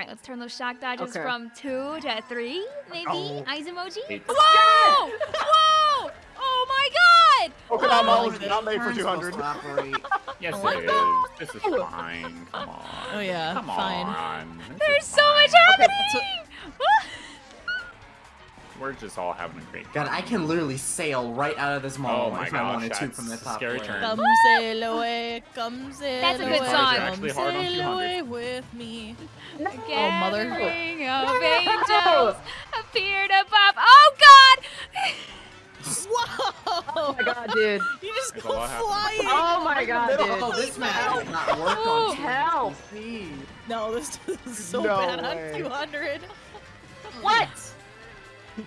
right, let's turn those shock dodges Okay. from two to three, maybe. Oh. Eyes emoji. Eight. Whoa! Whoa! Oh my god! Okinawa Oh, is not made for 200. Yes, Oh my it is. This is fine. Come on. Oh, yeah, Come fine. on. This There's is so much fine. happening! We're just all having a great God, I can literally sail right out of this mall Oh my if I wanted to from the top scary turn. Come sail away, come sail That's a good away, song. Come Actually hard on sail away with me. A mother. gathering oh, of angels appeared above. Oh god! Whoa! Oh my god, dude. You just There's go flying. Oh my god, Oh, dude. this map did not work Oh, on help. speed. No, this is so No bad way. on 200. What?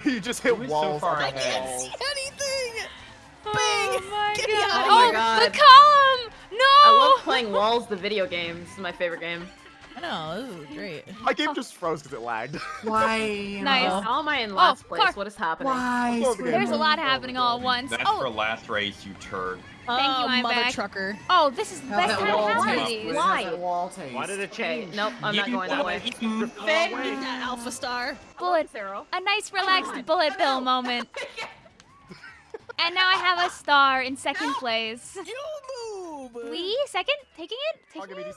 you just hit Who's so walls. far on I can't see anything. Oh my Get me god! out of oh, here. God. the column! No! I love playing Walls, the video game. This is my favorite game. I know, this is great. My game just froze because it lagged. Why? Nice. How am I in oh, last place? Clark. What is happening? Why? Oh, the There's a lot happening all at once. That's Oh, for last race, you turd. Thank you, oh, I'm mother back. trucker. oh, this is the best time to have one these. Why? does that wall taste? Why did it Okay, change? nope, I'm not going that way. want- that alpha star. Bullet, Zero. a nice relaxed bullet bill moment. And now I have a star in second place. You move. Lee, second? Taking it? I'll Taking me it?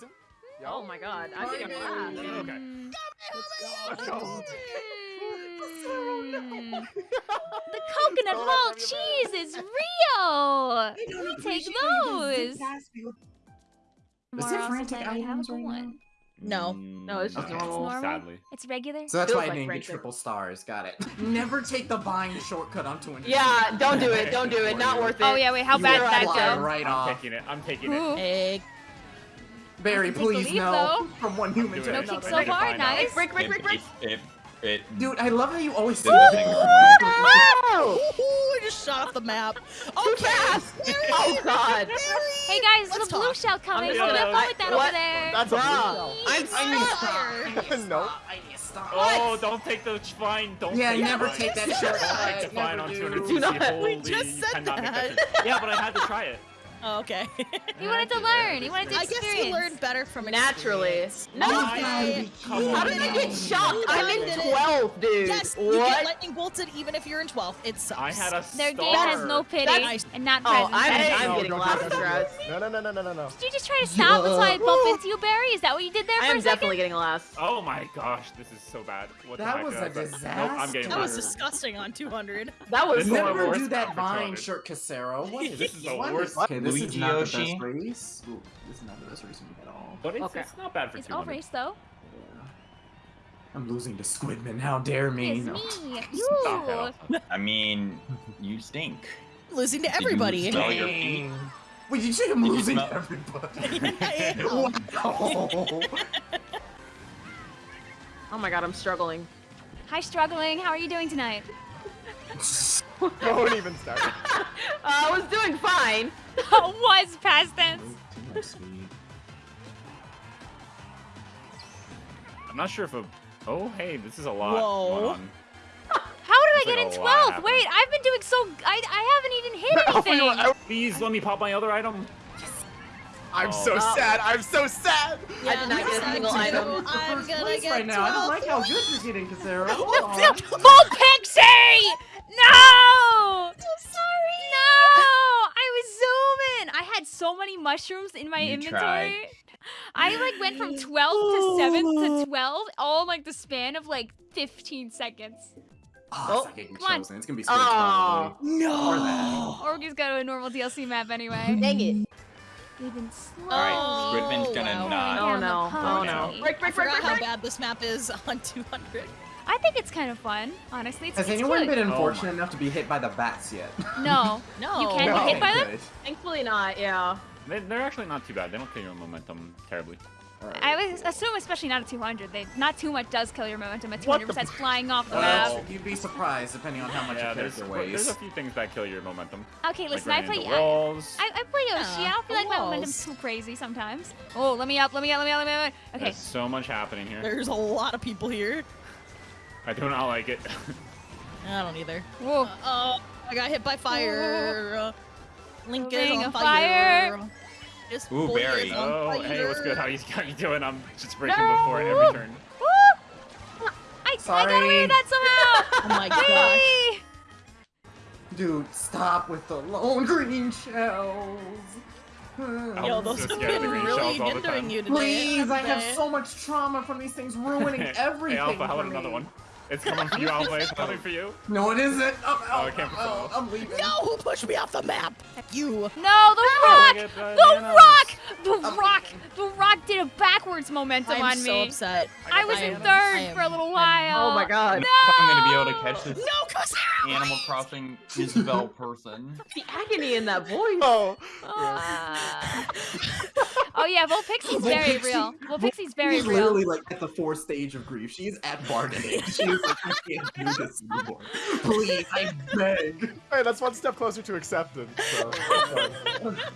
Decent. Oh my god, I'm getting last. Okay. Mm. Let's go. The coconut Don't roll let them cheese is real. We take those. Is it frantic society, have a items good right one. No. No, it's just Okay. normal. Normal? Sadly. It's regular. So that's Feels why I like didn't get triple stars. Got it. Never take the bind shortcut onto an. Yeah, don't do it. Don't do it. Not worth it. Oh yeah, wait, how You bad will did that fly go? Right I'm off. taking it. I'm taking it. Ooh. Egg. Barry, I can take the please lead, no. though. From one human to it. No Another kick so We're far, nice. Break, break, break, break. It, it, it, Dude, I love how you always say Did that. nothing. Oh! I just shot off the map. Okay. fast. Oh god. Hey guys, Let's the blue shell coming. I'm What gonna- about with that what? over there? That's a Bruh. blue I'm I need to so I need to No. I need to stop. Oh, don't take the fine. Don't Yeah, take never the take that shortcut. Don't take the fine on do. 200 Do not. We just said cannot make that. that. Yeah, but I had to try it. Oh, okay. He wanted to learn. He wanted to experience. I guess experience. you learned better from Naturally. No. Okay. How did I get shocked? I'm in did it. 12th, dude. Yes, you get lightning bolted even if you're in 12th. It sucks. I had a Their game has no pity That's- and not Oh, presence. I'm, I'm getting don't last, do No, no, no, no, no, no, no. Did you just try to stop until I bump into you, Barry? Is that what you did there I for am a second? definitely getting a last. Oh my gosh, this is so bad. What That was did a uh, I say? Nope, I'm disaster. getting That was disgusting on 200. That was This Never do that vine, shirt Casero. What is This is the worst. Okay, this is Luigi not the Yoshi. best race. Ooh, this is not the best race at all. But it's, Okay. it's not bad for It's all race though. I'm losing to Squidman. How dare me? It's No. me. You. it. I mean, you stink. Losing to Did you everybody. smell your feet? Wait, did you say I'm Did losing to everybody? I. Wow. Oh my god, I'm struggling. Hi, struggling. How are you doing tonight? Don't even start. Uh, I was doing fine. Was past tense. Too much speed. I'm not sure if a. Oh, hey, this is a lot. Whoa. going on. How did I get like in a 12th? Wait, I've been doing so. I, I haven't even hit anything. Please let me pop my other item. I'm Oh. so Oh. sad. I'm so sad. Yeah, I did not get a single item. I'm First gonna place get right now. I don't like how good you're getting, Casero. Hold No, on. no, Full Pixie! No! I'm sorry. No! I was zooming. I had so many mushrooms in my You inventory. tried. I like went from 12 to 7 to 12, all in like the span of like 15 seconds. Oh, it's oh, not getting come on. chosen. It's gonna be Squid's Oh. probably. Or that. Or we just go to a normal DLC map anyway. Dang it. We've been slowly Alright, Squidman's gonna wow. not. Oh down no. Oh no. pony. Oh, break, I break, break, forgot break, how break. bad this map is on 200. I think it's kind of fun, honestly. It's, Has it's anyone cute. been Oh unfortunate my. enough to be hit by the bats yet? No. No. You can No. get hit by them? Thankfully not, yeah. They, they're actually not too bad. They don't kill your momentum terribly. Alright. I would assume, especially not at 200. They not too much does kill your momentum at 200. the- Besides flying off the Well, map. that's- you'd be surprised depending on how much yeah, your there's, character there's weighs. a few things that kill your momentum. Okay, listen. like I play. into I, walls. I, I play Yoshi. Yeah, I don't feel like my momentum's too crazy sometimes. Oh, let me up. Let me up. Let me up. Let me up. Okay. There's so much happening here. There's a lot of people here. I do not like it. I don't either. Whoa. Oh, I got hit by fire. Uh, Link is on of fire. This Ooh, Barry. is on oh, hey, what's good? How you, how you doing? I'm just breaking No. before every turn. Woo! I got away sorry. with that somehow. Oh my gosh. Whee! Dude, stop with the lone green shells. Yo, I'm those so have scared been really shells all the hindering you today. Please, I have so much trauma from these things ruining everything. Hey, Alpha, how for about another one? It's coming for you, Alpha. It's coming for you. No, it isn't. Oh, Oh, it came from oh, someone else. I'm leaving. No, who pushed me off the map? You. No, the rock! get The bananas. rock! The I'm rock! leaving. The rock did a backwards momentum I'm on so upset. I was I in am- third am- for a little while. Oh my god. don't know if I'm gonna be able to catch this No, cause Animal Crossing Isabelle person. The agony in that voice. Oh, Ah. Yeah, Vol Pixie's Vol very Pixie- real. Vol Pixie's very She's real. literally like at the fourth stage of grief. She's at bargaining. She's like, I can't do this anymore. Please, I beg. hey, that's one step closer to acceptance. So, that's fine.